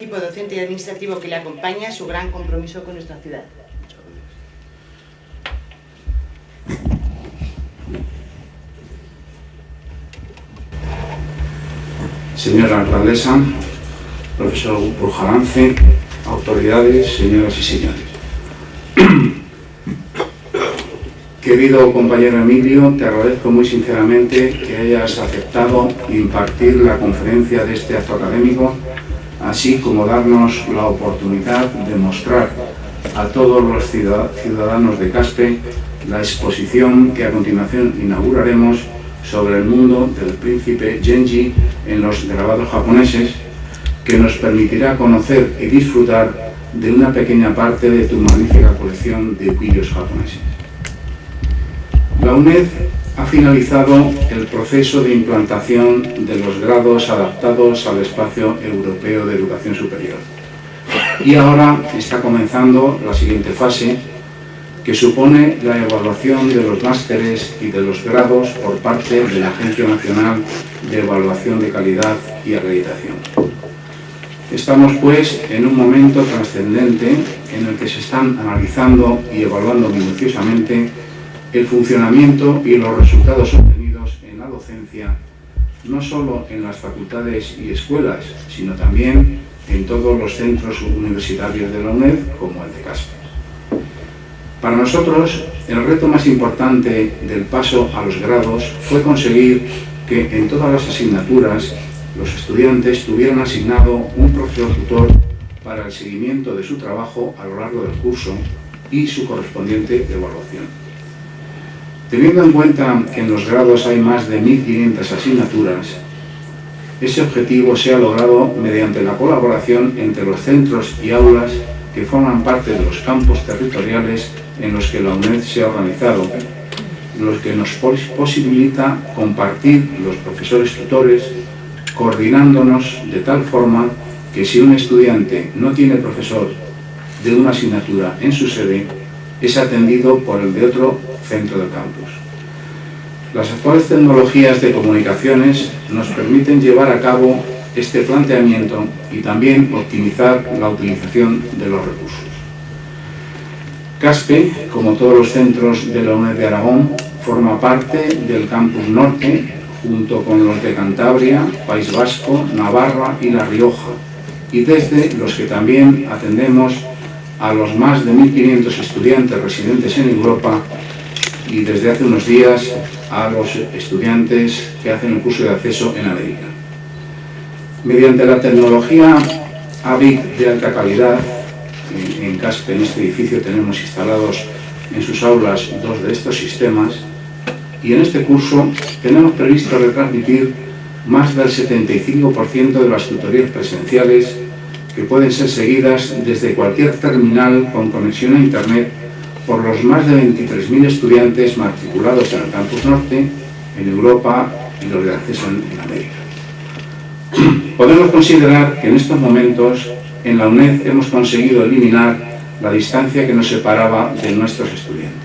equipo docente y administrativo que le acompaña su gran compromiso con nuestra ciudad. Señora alcaldesa, profesor Burjalance, autoridades, señoras y señores. Querido compañero Emilio, te agradezco muy sinceramente que hayas aceptado impartir la conferencia de este acto académico así como darnos la oportunidad de mostrar a todos los ciudadanos de Caspe la exposición que a continuación inauguraremos sobre el mundo del príncipe Genji en los grabados japoneses, que nos permitirá conocer y disfrutar de una pequeña parte de tu magnífica colección de pillos japoneses. La UNED ha finalizado el proceso de implantación de los grados adaptados al espacio europeo de educación superior. Y ahora está comenzando la siguiente fase, que supone la evaluación de los másteres y de los grados por parte de la Agencia Nacional de Evaluación de Calidad y Acreditación. Estamos pues en un momento trascendente en el que se están analizando y evaluando minuciosamente el funcionamiento y los resultados obtenidos en la docencia, no solo en las facultades y escuelas, sino también en todos los centros universitarios de la UNED, como el de Casper. Para nosotros, el reto más importante del paso a los grados fue conseguir que en todas las asignaturas los estudiantes tuvieran asignado un profesor tutor para el seguimiento de su trabajo a lo largo del curso y su correspondiente evaluación. Teniendo en cuenta que en los grados hay más de 1.500 asignaturas, ese objetivo se ha logrado mediante la colaboración entre los centros y aulas que forman parte de los campos territoriales en los que la UNED se ha organizado, lo que nos posibilita compartir los profesores tutores, coordinándonos de tal forma que si un estudiante no tiene profesor de una asignatura en su sede, es atendido por el de otro centro del campus. Las actuales tecnologías de comunicaciones nos permiten llevar a cabo este planteamiento y también optimizar la utilización de los recursos. CASPE, como todos los centros de la UNED de Aragón, forma parte del campus norte, junto con los de Cantabria, País Vasco, Navarra y La Rioja, y desde los que también atendemos a los más de 1.500 estudiantes residentes en Europa y desde hace unos días a los estudiantes que hacen el curso de acceso en América. Mediante la tecnología AVIC de alta calidad, en CASPE, en este edificio, tenemos instalados en sus aulas dos de estos sistemas y en este curso tenemos previsto retransmitir más del 75% de las tutorías presenciales que pueden ser seguidas desde cualquier terminal con conexión a Internet por los más de 23.000 estudiantes matriculados en el Campus Norte, en Europa y los de acceso en, América. Podemos considerar que en estos momentos en la UNED hemos conseguido eliminar la distancia que nos separaba de nuestros estudiantes.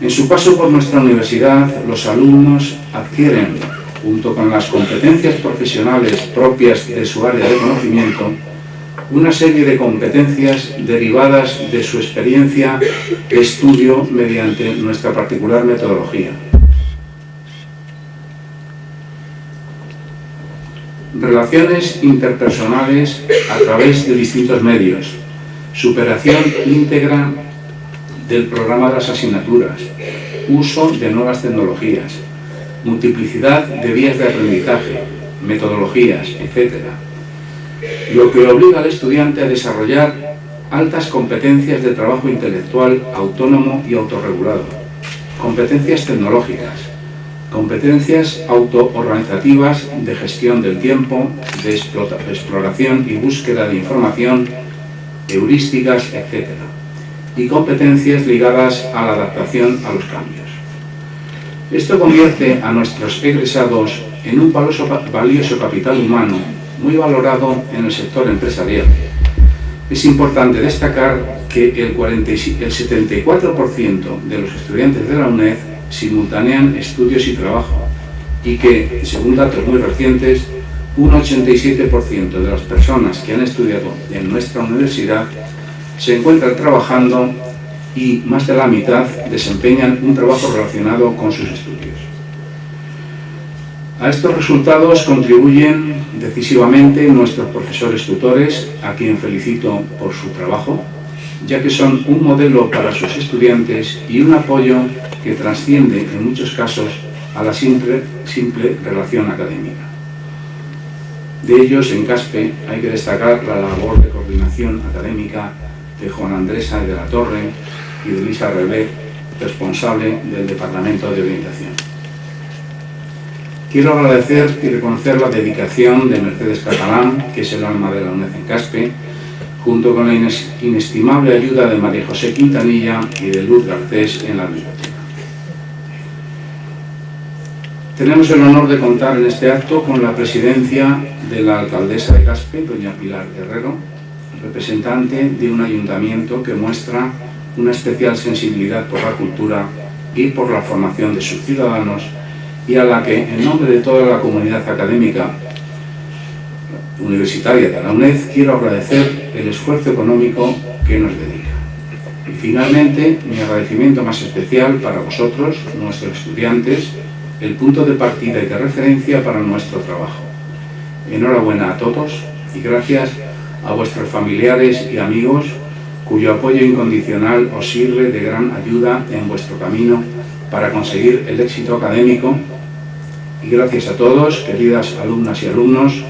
En su paso por nuestra universidad, los alumnos adquieren junto con las competencias profesionales propias de su área de conocimiento, una serie de competencias derivadas de su experiencia de estudio mediante nuestra particular metodología. Relaciones interpersonales a través de distintos medios, superación íntegra del programa de las asignaturas, uso de nuevas tecnologías, multiplicidad de vías de aprendizaje, metodologías, etc. Lo que obliga al estudiante a desarrollar altas competencias de trabajo intelectual autónomo y autorregulado, competencias tecnológicas, competencias autoorganizativas de gestión del tiempo, de exploración y búsqueda de información, heurísticas, etc. y competencias ligadas a la adaptación a los cambios. Esto convierte a nuestros egresados en un valioso, capital humano muy valorado en el sector empresarial. Es importante destacar que el, 74% de los estudiantes de la UNED simultanean estudios y trabajo y que, según datos muy recientes, un 87% de las personas que han estudiado en nuestra universidad se encuentran trabajando y más de la mitad desempeñan un trabajo relacionado con sus estudios. A estos resultados contribuyen decisivamente nuestros profesores tutores, a quien felicito por su trabajo, ya que son un modelo para sus estudiantes y un apoyo que trasciende en muchos casos a la simple, simple relación académica. De ellos, en CASPE, hay que destacar la labor de coordinación académica de Juan Andresa de la Torre y de Lisa Rebé, responsable del Departamento de Orientación. Quiero agradecer y reconocer la dedicación de Mercedes Catalán, que es el alma de la UNED en Caspe, junto con la inestimable ayuda de María José Quintanilla y de Luz Garcés en la biblioteca. Tenemos el honor de contar en este acto con la presidencia de la alcaldesa de Caspe, doña Pilar Herrero, representante de un ayuntamiento que muestra una especial sensibilidad por la cultura y por la formación de sus ciudadanos y a la que, en nombre de toda la comunidad académica universitaria de la UNED, quiero agradecer el esfuerzo económico que nos dedica. Y finalmente, mi agradecimiento más especial para vosotros, nuestros estudiantes, el punto de partida y de referencia para nuestro trabajo. Enhorabuena a todos y gracias a vuestros familiares y amigos cuyo apoyo incondicional os sirve de gran ayuda en vuestro camino para conseguir el éxito académico y gracias a todos, queridas alumnas y alumnos,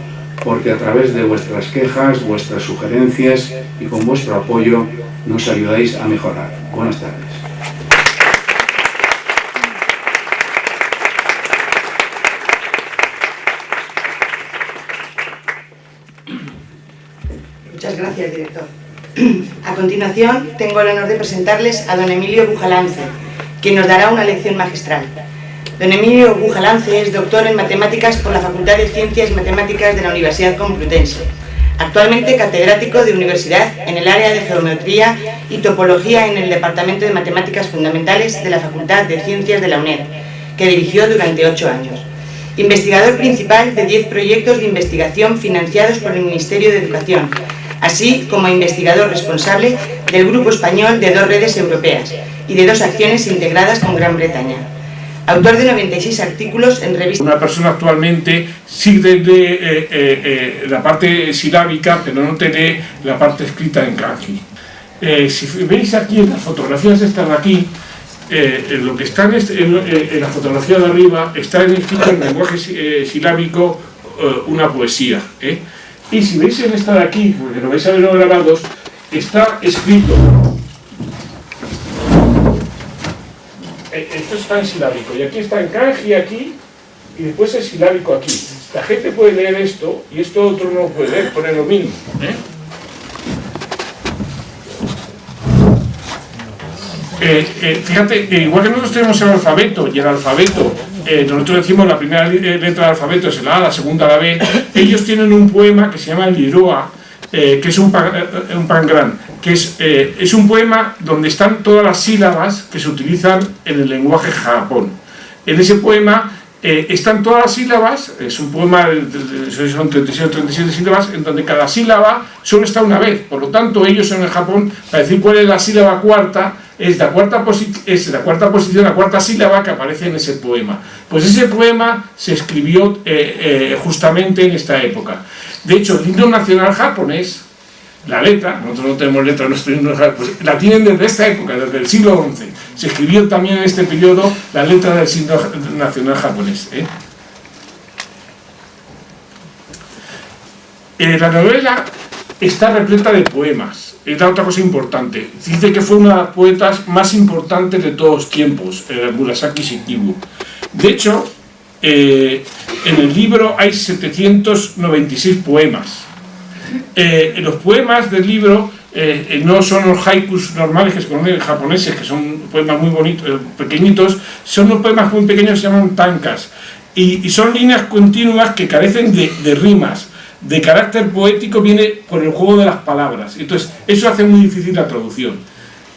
porque a través de vuestras quejas, vuestras sugerencias y con vuestro apoyo nos ayudáis a mejorar. Buenas tardes. A continuación, tengo el honor de presentarles a don Emilio Bujalance, quien nos dará una lección magistral. Don Emilio Bujalance es doctor en Matemáticas por la Facultad de Ciencias Matemáticas de la Universidad Complutense. Actualmente catedrático de universidad en el área de Geometría y Topología en el Departamento de Matemáticas Fundamentales de la Facultad de Ciencias de la UNED, que dirigió durante ocho años. Investigador principal de diez proyectos de investigación financiados por el Ministerio de Educación, así como investigador responsable del Grupo Español de dos redes europeas y de dos acciones integradas con Gran Bretaña. Autor de 96 artículos en revistas... Una persona actualmente sí lee eh, eh, eh, la parte silábica, pero no tiene la parte escrita en kanji. si veis aquí en las fotografías están aquí, lo que está en, la fotografía de arriba está escrito en lenguaje silábico una poesía. Y si veis en esta de aquí, porque lo vais a ver los grabados, está escrito Eh, esto está en silábico, y aquí está en kanji aquí, y después es silábico aquí. La gente puede leer esto, y esto otro no puede leer, pone lo mismo. ¿eh? Eh, fíjate, igual que nosotros tenemos el alfabeto, y el alfabeto, nosotros decimos la primera letra del alfabeto es la A, la segunda la B, ellos tienen un poema que se llama el Liroa, que es un, un pangrán que es, eh, es un poema donde están todas las sílabas que se utilizan en el lenguaje japón. En ese poema eh, están todas las sílabas, es un poema, son 36 o 37 sílabas, en donde cada sílaba solo está una vez. Por lo tanto, ellos en el Japón, para decir cuál es la sílaba cuarta, es la cuarta, es la cuarta posición, la cuarta sílaba que aparece en ese poema. Pues ese poema se escribió eh, justamente en esta época. De hecho, el himno nacional japonés la letra, nosotros no tenemos letra, no pues la tienen desde esta época, desde el siglo XI. Se escribió también en este periodo la letra del signo nacional japonés. ¿eh? Eh, la novela está repleta de poemas, es la otra cosa importante. Dice que fue una de las poetas más importantes de todos los tiempos, eh, Murasaki Shikibu. De hecho, en el libro hay 796 poemas, eh, los poemas del libro eh, eh, no son los haikus normales que se conocen japoneses, que son poemas muy bonitos, pequeñitos, son los poemas muy pequeños que se llaman tankas, y, son líneas continuas que carecen de, rimas, de carácter poético viene por el juego de las palabras, entonces eso hace muy difícil la traducción.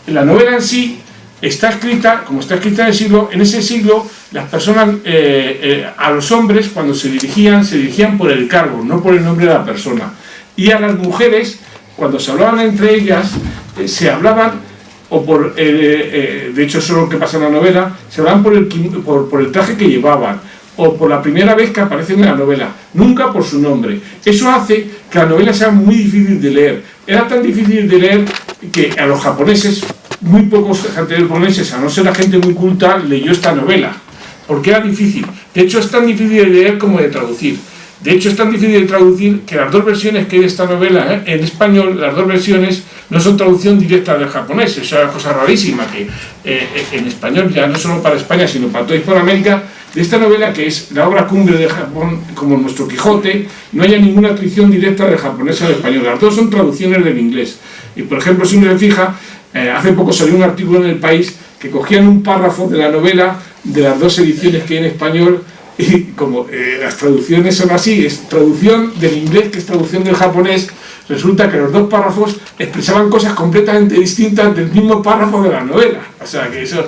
La novela en sí está escrita, como está escrita en ese siglo las personas, eh, eh, a los hombres cuando se dirigían, se dirigían por el cargo, no por el nombre de la persona. Y a las mujeres, cuando se hablaban entre ellas, eh, se hablaban, o por, de hecho eso es lo que pasa en la novela, se hablaban por el traje que llevaban, o por la primera vez que aparecen en la novela, nunca por su nombre. Eso hace que la novela sea muy difícil de leer. Era tan difícil de leer que a los japoneses, muy pocos japoneses, a no ser la gente muy culta, leyó esta novela, porque era difícil. De hecho, es tan difícil de leer como de traducir. De hecho, es tan difícil de traducir que las dos versiones que hay de esta novela, ¿eh? en español, las dos versiones no son traducción directa del japonés. Es una cosa rarísima que eh, en español, ya no solo para España, sino para toda Hispanoamérica, de esta novela, que es la obra cumbre de Japón, como nuestro Quijote, no haya ninguna traducción directa del japonés al español. Las dos son traducciones del inglés. Y, por ejemplo, si uno se fija, eh, hace poco salió un artículo en El País que cogían un párrafo de la novela de las dos ediciones que hay en español y como eh, las traducciones son así, es traducción del inglés que es traducción del japonés, resulta que los dos párrafos expresaban cosas completamente distintas del mismo párrafo de la novela. O sea que eso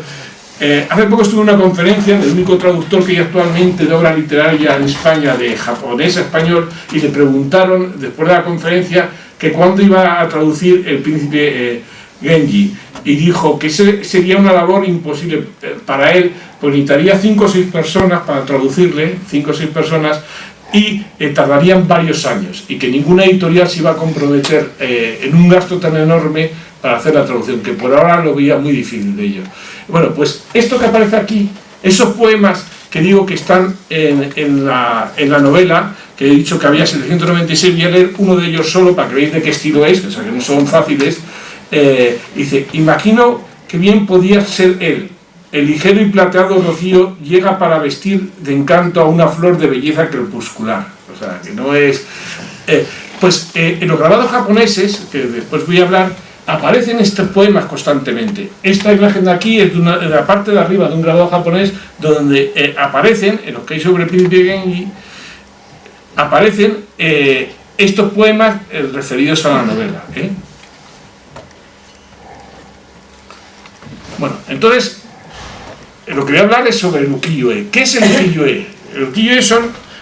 eh, hace poco estuve en una conferencia del único traductor que hay actualmente de obra literaria en España de japonés a español y le preguntaron después de la conferencia que cuándo iba a traducir el príncipe eh, Genji y dijo que sería una labor imposible eh, para él, pues necesitaría cinco o seis personas para traducirle, cinco o seis personas y tardarían varios años y que ninguna editorial se iba a comprometer en un gasto tan enorme para hacer la traducción, que por ahora lo veía muy difícil de ello. Bueno, pues esto que aparece aquí, esos poemas que digo que están en, la, novela, que he dicho que había 796, voy a leer uno de ellos solo para que veáis de qué estilo es, o sea que no son fáciles. Eh, dice, imagino que bien podía ser él, el ligero y plateado rocío llega para vestir de encanto a una flor de belleza crepuscular. O sea, que no es... Eh, pues eh, en los grabados japoneses, que después voy a hablar, aparecen estos poemas constantemente. Esta imagen de aquí es de, la parte de arriba de un grabado japonés donde eh, aparecen, en los que hay sobre el príncipe Genji, aparecen eh, estos poemas eh, referidos a la novela. Bueno, entonces, lo que voy a hablar es sobre el ukiyo-e. ¿Qué es el ukiyo-e? El ukiyo-e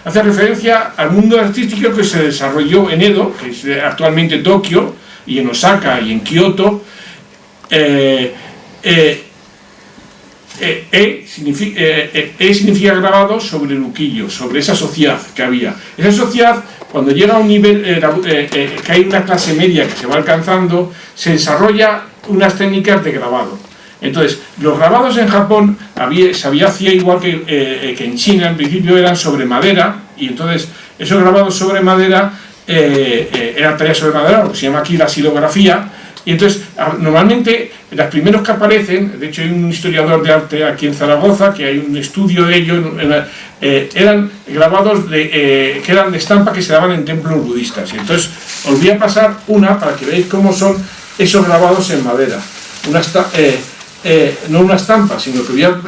hace referencia al mundo artístico que se desarrolló en Edo, que es actualmente Tokio, y en Osaka y en Kioto, eh, eh, eh, e, significa, e, significa, grabado sobre el uquillo, sobre esa sociedad que había. Esa sociedad, cuando llega a un nivel, que hay una clase media que se va alcanzando, se desarrolla unas técnicas de grabado. Entonces, los grabados en Japón había, se había hacía igual que, que en China, en principio eran sobre madera, y entonces esos grabados sobre madera eh, eh, era tarea sobre madera, lo que se llama aquí la silografía, y entonces, normalmente, los primeros que aparecen, de hecho hay un historiador de arte aquí en Zaragoza, que hay un estudio de ello, eh, eran grabados de, que eran de estampa que se daban en templos budistas. Y entonces, os voy a pasar una para que veáis cómo son esos grabados en madera. No una estampa, sino que voy a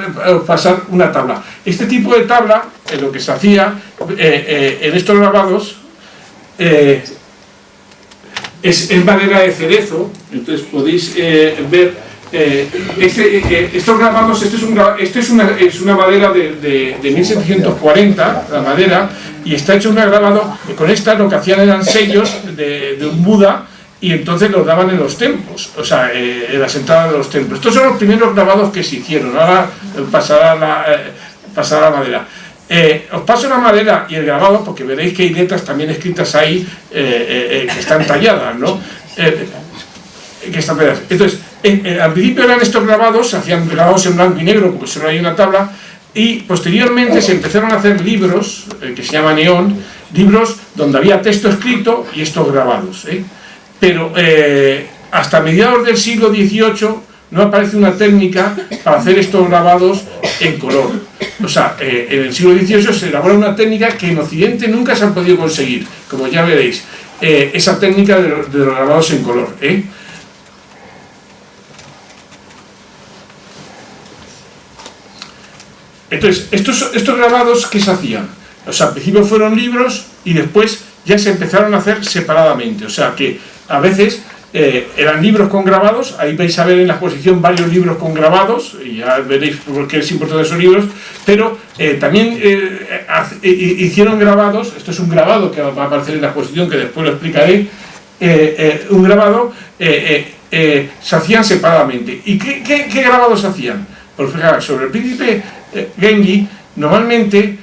pasar una tabla. Este tipo de tabla, lo que se hacía en estos grabados, eh, es, madera de cerezo, entonces podéis eh, ver eh, este, estos grabados, este es, este es, una, madera de, de, 1740, la madera, y está hecho un grabado, con esta lo que hacían eran sellos de, un Buda, y entonces los daban en los templos, o sea, en las entradas de los templos. Estos son los primeros grabados que se hicieron, ahora pasará la madera. Eh, os paso la madera y el grabado porque veréis que hay letras también escritas ahí eh, eh, que están talladas, ¿no? que están Entonces, al principio eran estos grabados, se hacían grabados en blanco y negro porque solo hay una tabla, y posteriormente se empezaron a hacer libros, que se llama neón, libros donde había texto escrito y estos grabados. Pero hasta mediados del siglo XVIII no aparece una técnica para hacer estos grabados en color. O sea, eh, en el siglo XVIII se elabora una técnica que en Occidente nunca se han podido conseguir, como ya veréis, eh, esa técnica de, los grabados en color. ¿eh? Entonces, estos, estos grabados, ¿qué se hacían? O sea, al principio fueron libros y después ya se empezaron a hacer separadamente. O sea, que a veces eh, eran libros con grabados, ahí vais a ver en la exposición varios libros con grabados, y ya veréis por qué es importante esos libros, pero eh, también eh, hicieron grabados, esto es un grabado que va a aparecer en la exposición, que después lo explicaré, un grabado se hacían separadamente. ¿Y qué, grabados hacían? Pues fijaros, sobre el príncipe Genji, normalmente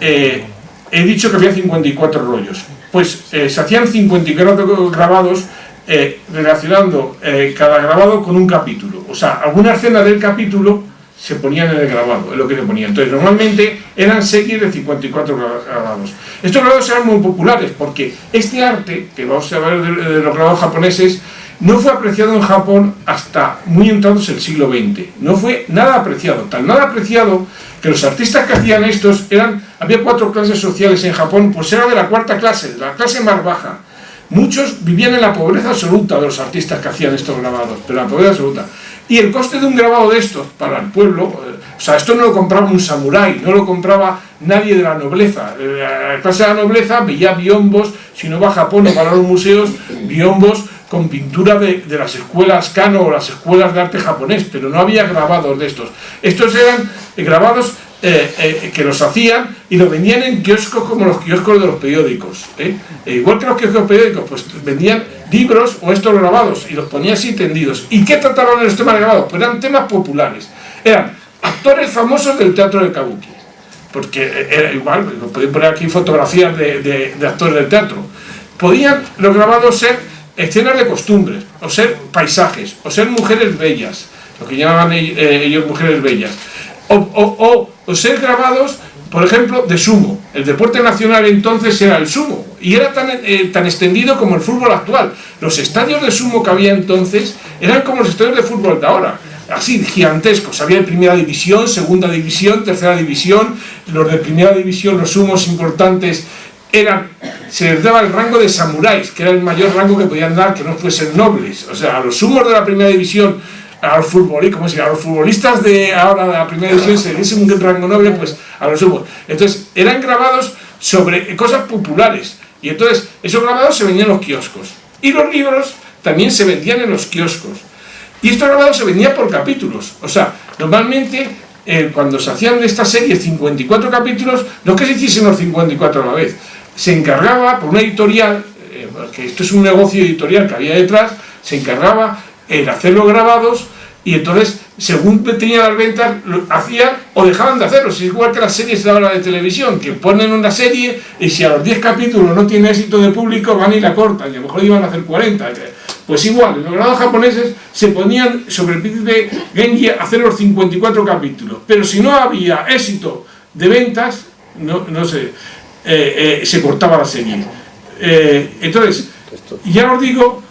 he dicho que había 54 rollos, pues se hacían 54 grabados eh, relacionando eh, cada grabado con un capítulo. O sea, alguna escena del capítulo se ponían en el grabado, es lo que se ponía. Entonces, normalmente eran series de 54 grabados. Estos grabados eran muy populares porque este arte, que vamos a ver de, los grabados japoneses, no fue apreciado en Japón hasta muy entrados el siglo XX. No fue nada apreciado, tan nada apreciado que los artistas que hacían estos eran, había cuatro clases sociales en Japón, pues era de la cuarta clase, la clase más baja. Muchos vivían en la pobreza absoluta de los artistas que hacían estos grabados, pero la pobreza absoluta. Y el coste de un grabado de estos para el pueblo, eh, o sea, esto no lo compraba un samurái, no lo compraba nadie de la nobleza. Eh, la clase de la nobleza veía biombos, si no va a Japón o va a los museos, biombos con pintura de, de, las escuelas Kano o las escuelas de arte japonés, pero no había grabados de estos. Estos eran grabados eh, eh, que los hacían y los vendían en kioscos como los kioscos de los periódicos. ¿eh? E igual que los kioscos periódicos, pues vendían libros o estos grabados y los ponían así tendidos. ¿Y qué trataban en los temas grabados? Pues eran temas populares. Eran actores famosos del teatro de Kabuki. Porque era igual, podéis poner aquí fotografías de, actores del teatro. Podían los grabados ser escenas de costumbres, o ser paisajes, o ser mujeres bellas, lo que llamaban ellos mujeres bellas o, ser grabados, por ejemplo, de sumo. El deporte nacional entonces era el sumo y era tan, eh, tan extendido como el fútbol actual. Los estadios de sumo que había entonces eran como los estadios de fútbol de ahora así gigantescos, había primera división, segunda división, tercera división, los de primera división, los sumos importantes eran, se les daba el rango de samuráis, que era el mayor rango que podían dar, que no fuesen nobles, o sea, a los sumos de la primera división a los futbolistas, como si a los futbolistas de ahora de la primera división se diese un rango noble, pues a los sumos. Entonces, eran grabados sobre cosas populares. Y entonces, esos grabados se vendían en los kioscos. Y los libros también se vendían en los kioscos. Y estos grabados se vendían por capítulos. O sea, normalmente, eh, cuando se hacían de esta serie 54 capítulos, no que se hiciesen los 54 a la vez. Se encargaba por una editorial, eh, que esto es un negocio editorial que había detrás, se encargaba en hacer los grabados y entonces, según tenían las ventas, lo hacían o dejaban de hacerlo. Es igual que las series de ahora de televisión, que ponen una serie y si a los 10 capítulos no tiene éxito de público, van y la cortan, y a lo mejor iban a hacer 40. Pues igual, los grados japoneses se ponían sobre el príncipe Genji a hacer los 54 capítulos. Pero si no había éxito de ventas, no, no sé, eh, eh, se cortaba la serie. Eh, entonces, ya os digo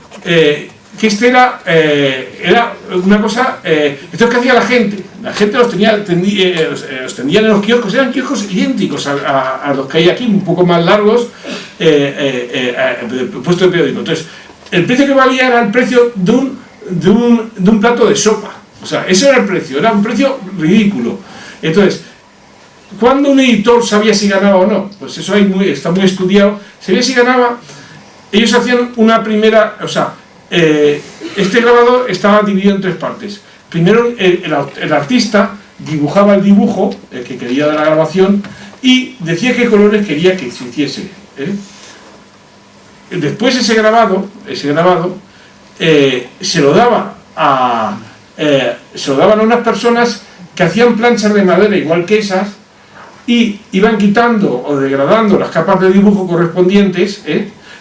que este era, eh, era una cosa, eh, esto es que hacía la gente, la gente los tenía, tendía, eh, los, tendían en los kioscos, eran kioscos idénticos a, los que hay aquí, un poco más largos, puesto de periódico. Entonces, el precio que valía era el precio de un, de un, de un plato de sopa, o sea, ese era el precio, era un precio ridículo. Entonces, ¿cuándo un editor sabía si ganaba o no? Pues eso está muy estudiado, sabía si ganaba, ellos hacían una primera, o sea, eh, este grabador estaba dividido en tres partes. Primero el, artista dibujaba el dibujo, el que quería de la grabación, y decía qué colores quería que se hiciese. ¿eh? Después ese grabado, ese grabado eh, se lo daba a se lo daban a unas personas que hacían planchas de madera igual que esas y iban quitando o degradando las capas de dibujo correspondientes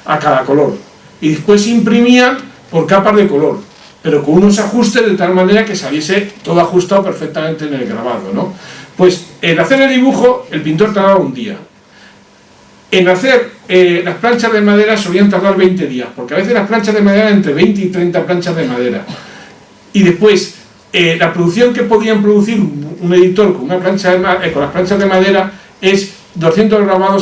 a cada color y después imprimían por capas de color, pero con unos ajustes de tal manera que saliese todo ajustado perfectamente en el grabado. ¿no? Pues en hacer el dibujo el pintor tardaba un día. En hacer eh, las planchas de madera solían tardar 20 días, porque a veces las planchas de madera entre 20 y 30 planchas de madera. Y después, eh, la producción que podían producir un editor con, una plancha de, eh, con las planchas de madera es 200 grabados